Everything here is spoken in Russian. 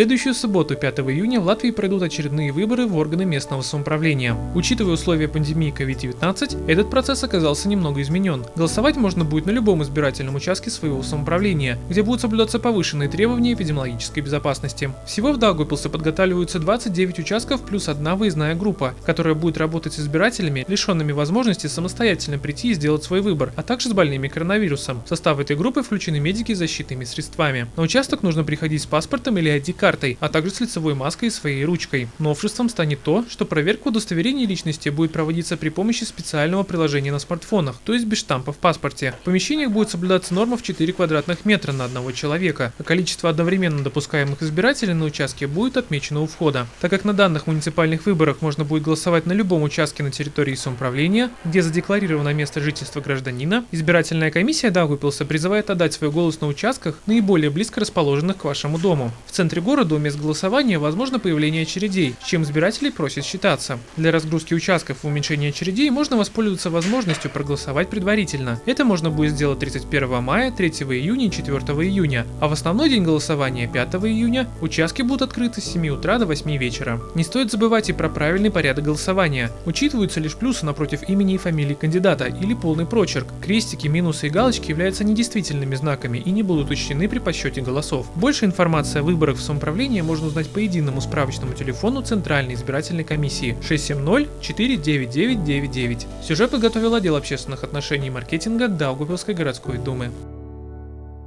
следующую субботу, 5 июня, в Латвии пройдут очередные выборы в органы местного самоуправления. Учитывая условия пандемии COVID-19, этот процесс оказался немного изменен. Голосовать можно будет на любом избирательном участке своего самоуправления, где будут соблюдаться повышенные требования эпидемиологической безопасности. Всего в Даугавпилсе подготавливаются 29 участков плюс одна выездная группа, которая будет работать с избирателями, лишенными возможности самостоятельно прийти и сделать свой выбор, а также с больными коронавирусом. В состав этой группы включены медики с защитными средствами. На участок нужно приходить с паспортом или ID-картой, а также с лицевой маской и своей ручкой. Новшеством станет то, что проверка удостоверения личности будет проводиться при помощи специального приложения на смартфонах, то есть без штампа в паспорте. В помещениях будет соблюдаться норма в 4 квадратных метра на одного человека, а количество одновременно допускаемых избирателей на участке будет отмечено у входа. Так как на данных муниципальных выборах можно будет голосовать на любом участке на территории самоуправления, где задекларировано место жительства гражданина, избирательная комиссия Даугупилса призывает отдать свой голос на участках, наиболее близко расположенных к вашему дому. В центре города у мест голосования возможно появление очередей, с чем избирателей просят считаться. Для разгрузки участков и уменьшения очередей можно воспользоваться возможностью проголосовать предварительно. Это можно будет сделать 31 мая, 3 июня и 4 июня, а в основной день голосования 5 июня участки будут открыты с 7 утра до 8 вечера. Не стоит забывать и про правильный порядок голосования. Учитываются лишь плюсы напротив имени и фамилии кандидата или полный прочерк. Крестики, минусы и галочки являются недействительными знаками и не будут учтены при подсчете голосов. Больше информации о выборах в самоуправлении можно узнать по единому справочному телефону Центральной избирательной комиссии 670-49999. Сюжет подготовил отдел общественных отношений и маркетинга Даугавпилской городской думы.